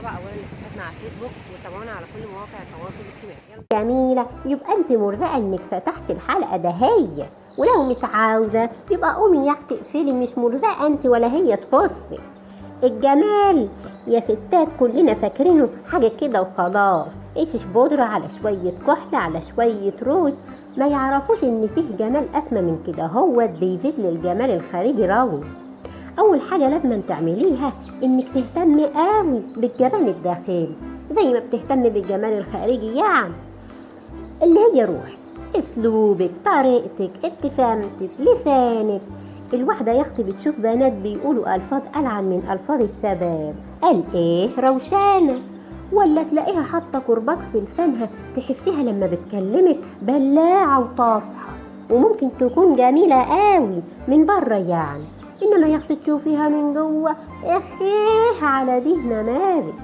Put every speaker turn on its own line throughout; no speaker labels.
صفحتنا على الفيسبوك وتابعونا على كل مواقع التواصل الاجتماعي. يلا.
جميلة. يبقى أنت مرزقة أنك فتحت الحلقة ده هي. ولو مش عاوزة يبقى قومي يا أختي اقفلي مش مرزقة أنت ولا هي تخصك الجمال يا ستات كلنا فاكرينه حاجة كده وخلاص. إيش بودرة على شوية كحل على شوية روج ما يعرفوش إن فيه جمال أسمى من كده. هو بيزيد للجمال الخارجي راوي. أول حاجة لازم تعمليها إنك تهتمي قوي بالجمال الداخلي زي ما بتهتمي بالجمال الخارجي يعني اللي هي روح أسلوبك طريقتك ابتسامتك لسانك. الواحدة يا أختي بتشوف بنات بيقولوا ألفاظ ألعن من ألفاظ الشباب. قال إيه روشانة. ولا تلاقيها حاطة كرباج في لسانها تحسيها لما بتكلمك بلاعة وطافحة. وممكن تكون جميلة قوي من بره يعني. إنما يا أختي تشوفيها من جوة إخيه على دي نماذج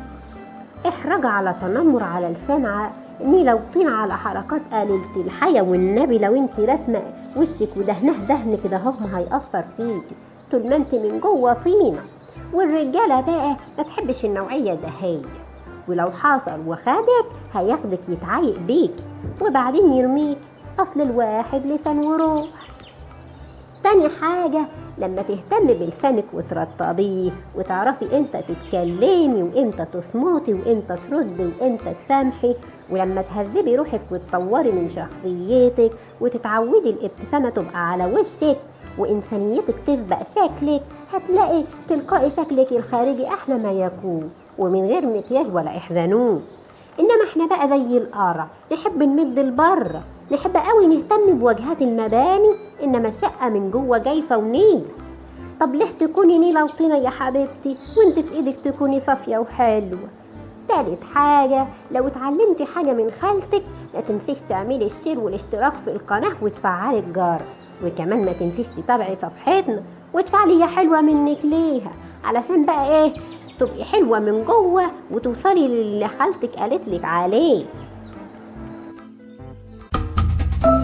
إحرج على تنمر على لسان ع- نيلة وطين على حركات قليلة الحياة والنبي لو أنت رسمة وشك ودهنه دهن كده ما هيأثر فيكي طول ما انت من جوة طينة. والرجالة بقى ما تحبش النوعية دهية ولو حصل وخدك هياخدك يتعايق بيكي وبعدين يرميك. أصل الواحد لسان وروح تاني حاجة لما تهتمي بلسانك وترطبيه وتعرفي إمتى تتكلمي وإمتى تصمتي وإمتى تردي وإمتى تسامحي ولما تهذبي روحك وتطوري من شخصيتك وتتعودي الابتسامة تبقى على وشك وإنسانيتك تسبق شكلك هتلاقي تلقائي شكلك الخارجي أحلى ما يكون ومن غير مكياج ولا إحزانون. إنما إحنا بقى زي القرع نحب نمد لبره نحب قوي نهتم بواجهات المباني إنما الشقه من جوه جايفة ونيل. طب ليه تكوني نيلة وطينة يا حبيبتي وإنت في إيدك تكوني صافية وحلوة؟ تالت حاجة لو اتعلمتي حاجة من خالتك ما تنسيش تعملي الشير والاشتراك في القناة وتفعلي الجرس. وكمان ما تنسيش تتابعي صفحتنا وتفعلي يا حلوة منك ليها. علشان بقى إيه؟ تبقي حلوة من جوه وتوصلي للي خالتك قالت لك عليه.